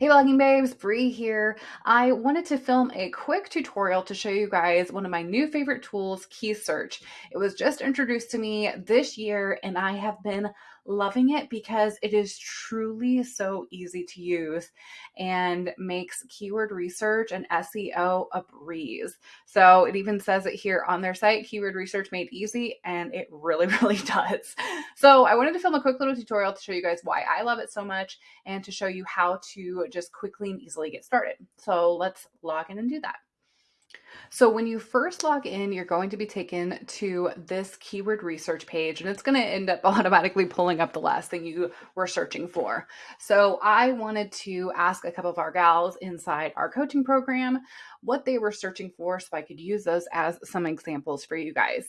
Hey blogging babes, Bree here. I wanted to film a quick tutorial to show you guys one of my new favorite tools, KeySearch. It was just introduced to me this year and I have been loving it because it is truly so easy to use and makes keyword research and SEO a breeze. So it even says it here on their site, keyword research made easy, and it really, really does. So I wanted to film a quick little tutorial to show you guys why I love it so much and to show you how to just quickly and easily get started. So let's log in and do that. So when you first log in, you're going to be taken to this keyword research page and it's going to end up automatically pulling up the last thing you were searching for. So I wanted to ask a couple of our gals inside our coaching program what they were searching for so I could use those as some examples for you guys.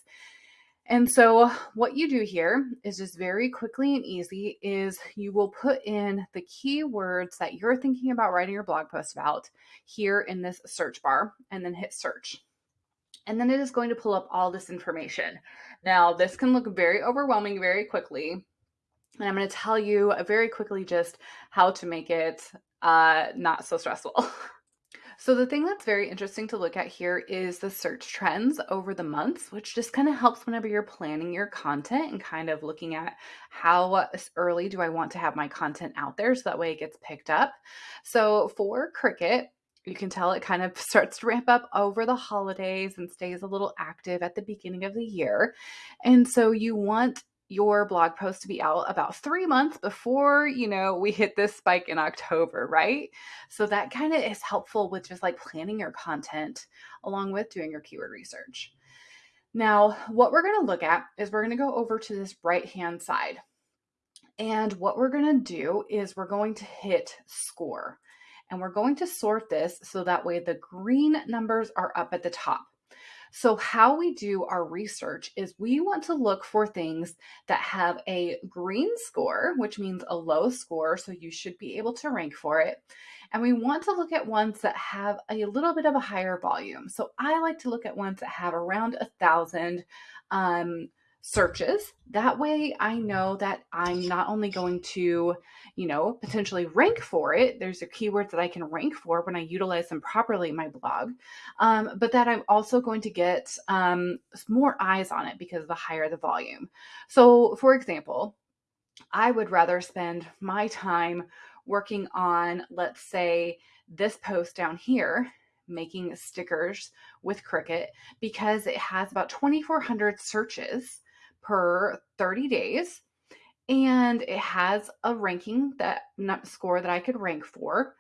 And so what you do here is just very quickly and easy is you will put in the keywords that you're thinking about writing your blog post about here in this search bar and then hit search. And then it is going to pull up all this information. Now, this can look very overwhelming very quickly. And I'm going to tell you very quickly just how to make it uh, not so stressful. So the thing that's very interesting to look at here is the search trends over the months, which just kind of helps whenever you're planning your content and kind of looking at how early do I want to have my content out there so that way it gets picked up. So for Cricut, you can tell it kind of starts to ramp up over the holidays and stays a little active at the beginning of the year. And so you want your blog post to be out about three months before, you know, we hit this spike in October, right? So that kind of is helpful with just like planning your content along with doing your keyword research. Now, what we're going to look at is we're going to go over to this right hand side. And what we're going to do is we're going to hit score. And we're going to sort this so that way the green numbers are up at the top. So, how we do our research is we want to look for things that have a green score, which means a low score. So, you should be able to rank for it. And we want to look at ones that have a little bit of a higher volume. So, I like to look at ones that have around a thousand um, searches. That way I know that I'm not only going to, you know, potentially rank for it. There's a keyword that I can rank for when I utilize them properly in my blog. Um, but that I'm also going to get um, more eyes on it because the higher the volume. So for example, I would rather spend my time working on, let's say, this post down here making stickers with Cricut because it has about 2,400 searches per 30 days. And it has a ranking that score that I could rank for.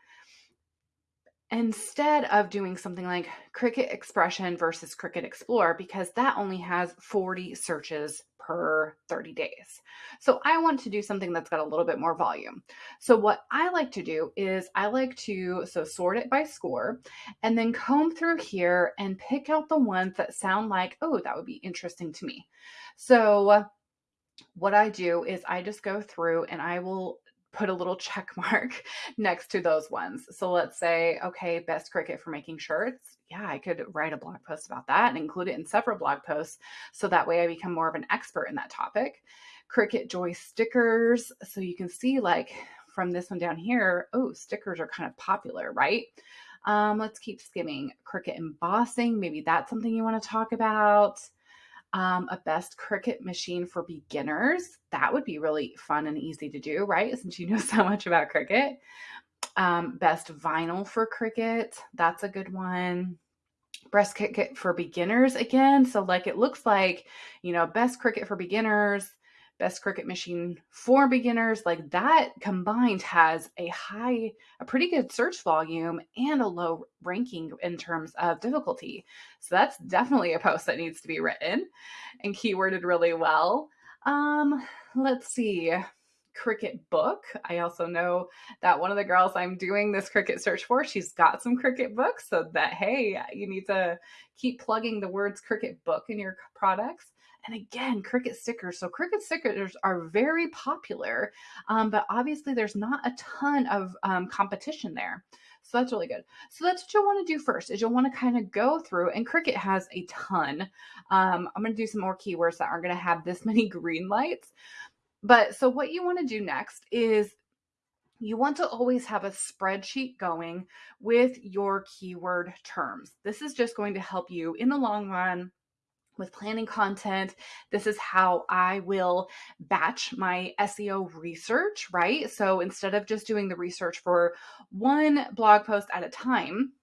Instead of doing something like Cricut Expression versus Cricut Explore, because that only has 40 searches per 30 days. So I want to do something that's got a little bit more volume. So what I like to do is I like to so sort it by score and then comb through here and pick out the ones that sound like, oh, that would be interesting to me. So what I do is I just go through and I will put a little check mark next to those ones. So let's say, okay, best Cricut for making shirts. Yeah, I could write a blog post about that and include it in several blog posts. So that way I become more of an expert in that topic. Cricut Joy stickers. So you can see like from this one down here, oh, stickers are kind of popular, right? Um, let's keep skimming. Cricut embossing. Maybe that's something you want to talk about um, a best Cricut machine for beginners. That would be really fun and easy to do, right? Since you know so much about Cricut. Um, best vinyl for Cricut. That's a good one. Best Cricut for beginners again. So, like, it looks like, you know, best Cricut for beginners, best Cricut machine for beginners like that combined has a high a pretty good search volume and a low ranking in terms of difficulty so that's definitely a post that needs to be written and keyworded really well um let's see Cricut book. I also know that one of the girls I'm doing this Cricut search for, she's got some Cricut books. So that, hey, you need to keep plugging the words Cricut book in your products. And again, Cricut stickers. So Cricut stickers are very popular, um, but obviously there's not a ton of um, competition there. So that's really good. So that's what you'll want to do first is you'll want to kind of go through and Cricut has a ton. Um, I'm going to do some more keywords that aren't going to have this many green lights. But so what you want to do next is you want to always have a spreadsheet going with your keyword terms. This is just going to help you in the long run with planning content. This is how I will batch my SEO research, right? So instead of just doing the research for one blog post at a time,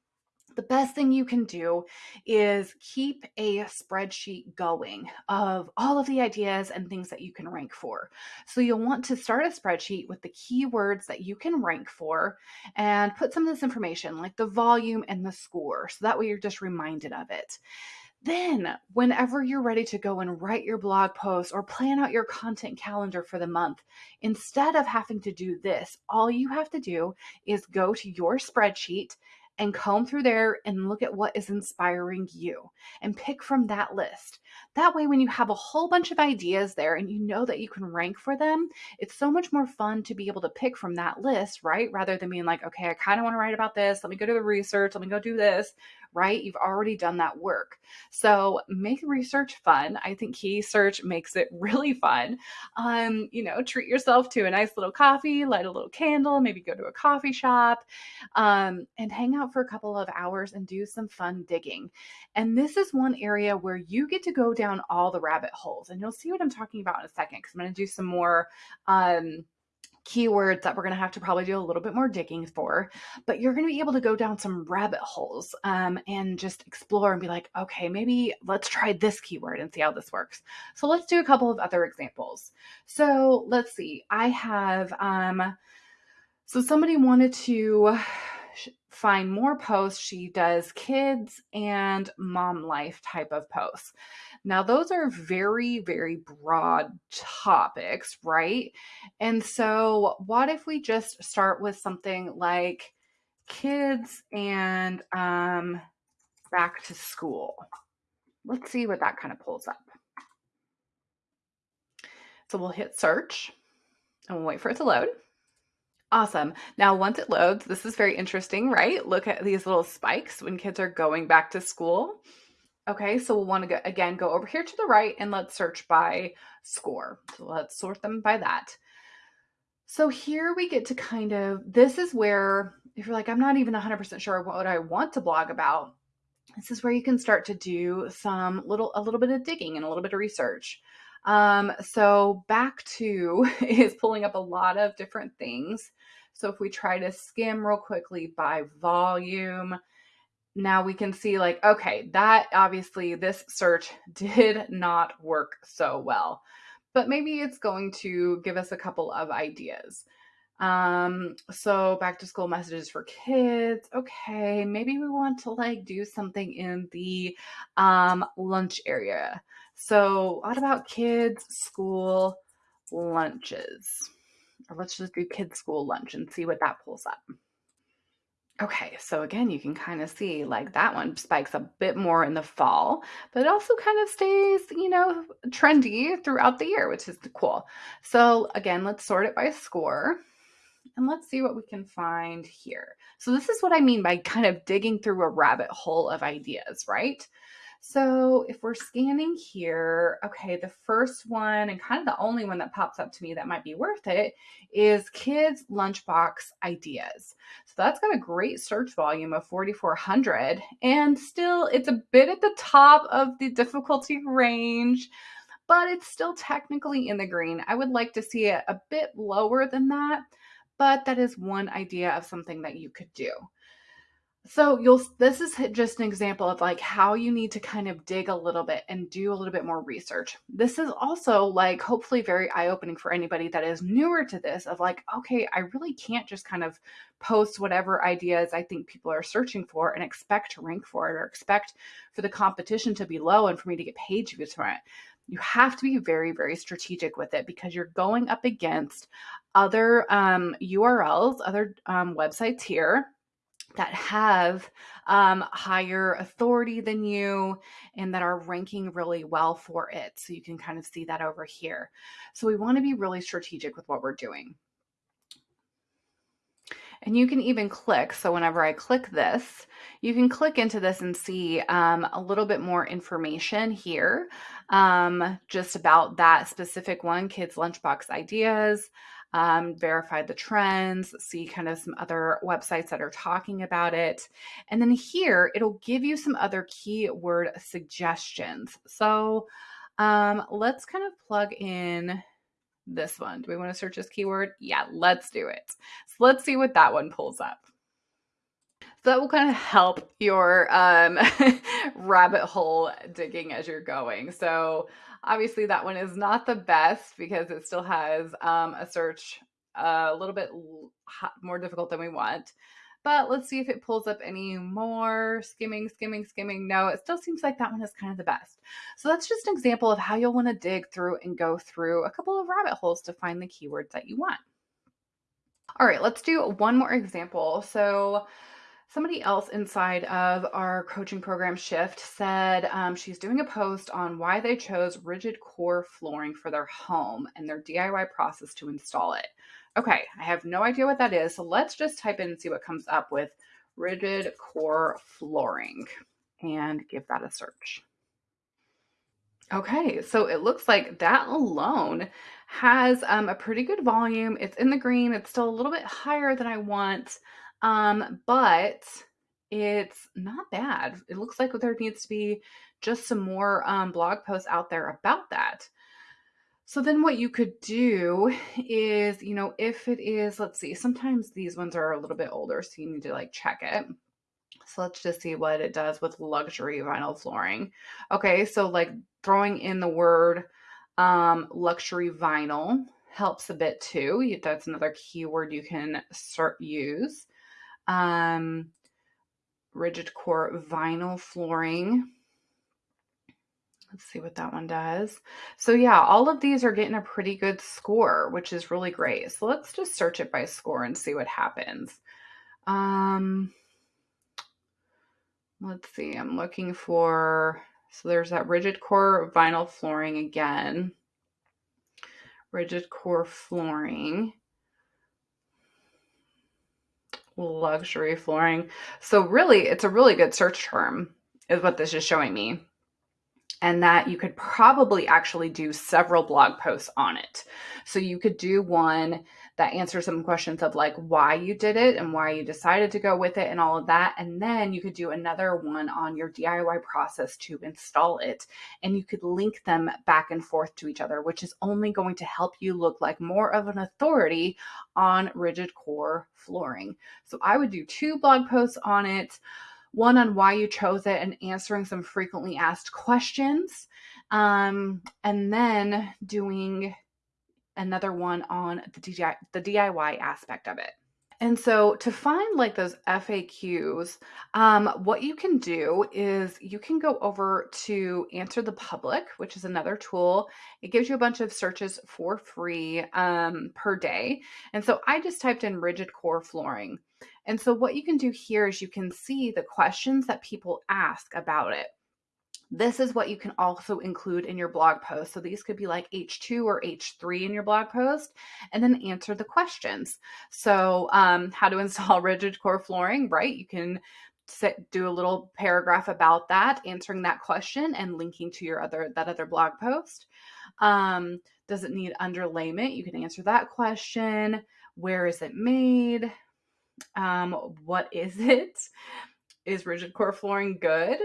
the best thing you can do is keep a spreadsheet going of all of the ideas and things that you can rank for. So you'll want to start a spreadsheet with the keywords that you can rank for and put some of this information like the volume and the score. So that way you're just reminded of it. Then, whenever you're ready to go and write your blog post or plan out your content calendar for the month, instead of having to do this, all you have to do is go to your spreadsheet and comb through there and look at what is inspiring you and pick from that list. That way, when you have a whole bunch of ideas there and you know that you can rank for them, it's so much more fun to be able to pick from that list, right? Rather than being like, okay, I kind of want to write about this. Let me go do the research. Let me go do this, right? You've already done that work. So make research fun. I think KeySearch makes it really fun. Um, you know, treat yourself to a nice little coffee, light a little candle, maybe go to a coffee shop, um, and hang out for a couple of hours and do some fun digging. And this is one area where you get to go down all the rabbit holes. And you'll see what I'm talking about in a second because I'm going to do some more. Um, keywords that we're going to have to probably do a little bit more digging for but you're going to be able to go down some rabbit holes um, and just explore and be like okay maybe let's try this keyword and see how this works. So let's do a couple of other examples. So let's see i have um so somebody wanted to find more posts she does kids and mom life type of posts now, those are very, very broad topics, right? And so, what if we just start with something like kids and um, back to school? Let's see what that kind of pulls up. So, we'll hit search and we'll wait for it to load. Awesome. Now, once it loads, this is very interesting, right? Look at these little spikes when kids are going back to school. Okay, so we'll want to go, again go over here to the right and let's search by score. So let's sort them by that. So here we get to kind of, this is where, if you're like, I'm not even 100% sure what I want to blog about, this is where you can start to do some little, a little bit of digging and a little bit of research. Um, so back to is pulling up a lot of different things. So if we try to skim real quickly by volume, now we can see like, okay, that obviously this search did not work so well, but maybe it's going to give us a couple of ideas. Um, so back to school messages for kids. Okay, maybe we want to like do something in the um, lunch area. So, what about kids' school lunches? Or let's just do kids' school lunch and see what that pulls up. Okay, so again, you can kind of see like that one spikes a bit more in the fall, but it also kind of stays, you know, trendy throughout the year, which is cool. So again, let's sort it by score and let's see what we can find here. So this is what I mean by kind of digging through a rabbit hole of ideas, right? So if we're scanning here, okay, the first one and kind of the only one that pops up to me that might be worth it is kids lunchbox ideas. So that's got a great search volume of 4,400 and still it's a bit at the top of the difficulty range, but it's still technically in the green. I would like to see it a bit lower than that, but that is one idea of something that you could do. So you'll this is just an example of like how you need to kind of dig a little bit and do a little bit more research. This is also like hopefully very eye-opening for anybody that is newer to this of like okay, I really can't just kind of post whatever ideas I think people are searching for and expect to rank for it or expect for the competition to be low and for me to get paid to for it. You have to be very, very strategic with it because you're going up against other um, URLs, other um, websites here that have um, higher authority than you and that are ranking really well for it. So you can kind of see that over here. So we want to be really strategic with what we're doing. And you can even click. So whenever I click this, you can click into this and see um, a little bit more information here um, just about that specific one, Kids Lunchbox Ideas. Um, verify the trends, see kind of some other websites that are talking about it. And then here, it'll give you some other keyword suggestions. So um, let's kind of plug in this one. Do we want to search this keyword? Yeah, let's do it. So let's see what that one pulls up. That will kind of help your um, rabbit hole digging as you're going. So obviously that one is not the best because it still has um, a search uh, a little bit more difficult than we want. But let's see if it pulls up any more. Skimming, skimming, skimming. No, it still seems like that one is kind of the best. So that's just an example of how you'll want to dig through and go through a couple of rabbit holes to find the keywords that you want. All right, let's do one more example. So somebody else inside of our coaching program shift said um, she's doing a post on why they chose rigid core flooring for their home and their DIY process to install it. Okay, I have no idea what that is. So let's just type in and see what comes up with rigid core flooring and give that a search. Okay, so it looks like that alone has um, a pretty good volume. It's in the green. It's still a little bit higher than I want, um, but it's not bad. It looks like there needs to be just some more um, blog posts out there about that. So then what you could do is, you know, if it is, let's see, sometimes these ones are a little bit older, so you need to like check it. So let's just see what it does with luxury vinyl flooring. Okay, so like throwing in the word um, luxury vinyl helps a bit too. That's another keyword you can start use. Um, rigid core vinyl flooring Let's see what that one does. So yeah, all of these are getting a pretty good score, which is really great. So let's just search it by score and see what happens. Um, let's see, I'm looking for, so there's that rigid core vinyl flooring again. Rigid core flooring. Luxury flooring. So really, it's a really good search term is what this is showing me and that you could probably actually do several blog posts on it. So you could do one that answers some questions of like why you did it and why you decided to go with it and all of that. And then you could do another one on your DIY process to install it. And you could link them back and forth to each other, which is only going to help you look like more of an authority on rigid core flooring. So I would do two blog posts on it one on why you chose it and answering some frequently asked questions. Um, and then doing another one on the DIY, the DIY aspect of it. And so to find like those FAQs, um, what you can do is you can go over to Answer the Public, which is another tool. It gives you a bunch of searches for free um, per day. And so I just typed in rigid core flooring. And so what you can do here is you can see the questions that people ask about it. This is what you can also include in your blog post. So these could be like H2 or H3 in your blog post, and then answer the questions. So, um, how to install rigid core flooring, right? You can sit, do a little paragraph about that, answering that question, and linking to your other that other blog post. Um, does it need underlayment? You can answer that question. Where is it made? Um, what is it? Is rigid core flooring good?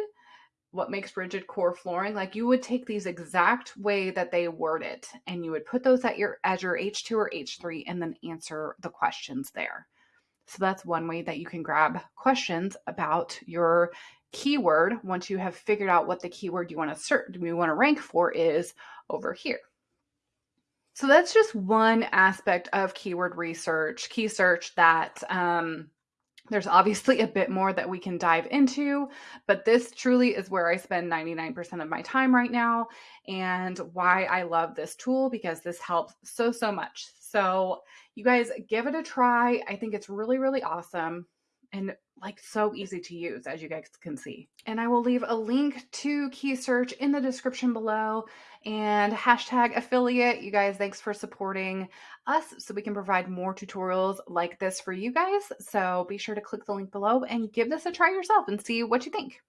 What makes rigid core flooring? Like you would take these exact way that they word it and you would put those at your as your H2 or H3 and then answer the questions there. So that's one way that you can grab questions about your keyword once you have figured out what the keyword you want to search you want to rank for is over here. So that's just one aspect of keyword research, KeySearch that um, there's obviously a bit more that we can dive into, but this truly is where I spend 99% of my time right now and why I love this tool because this helps so, so much. So, you guys give it a try. I think it's really, really awesome and like so easy to use as you guys can see. And I will leave a link to KeySearch in the description below and hashtag affiliate. You guys, thanks for supporting us so we can provide more tutorials like this for you guys. So be sure to click the link below and give this a try yourself and see what you think.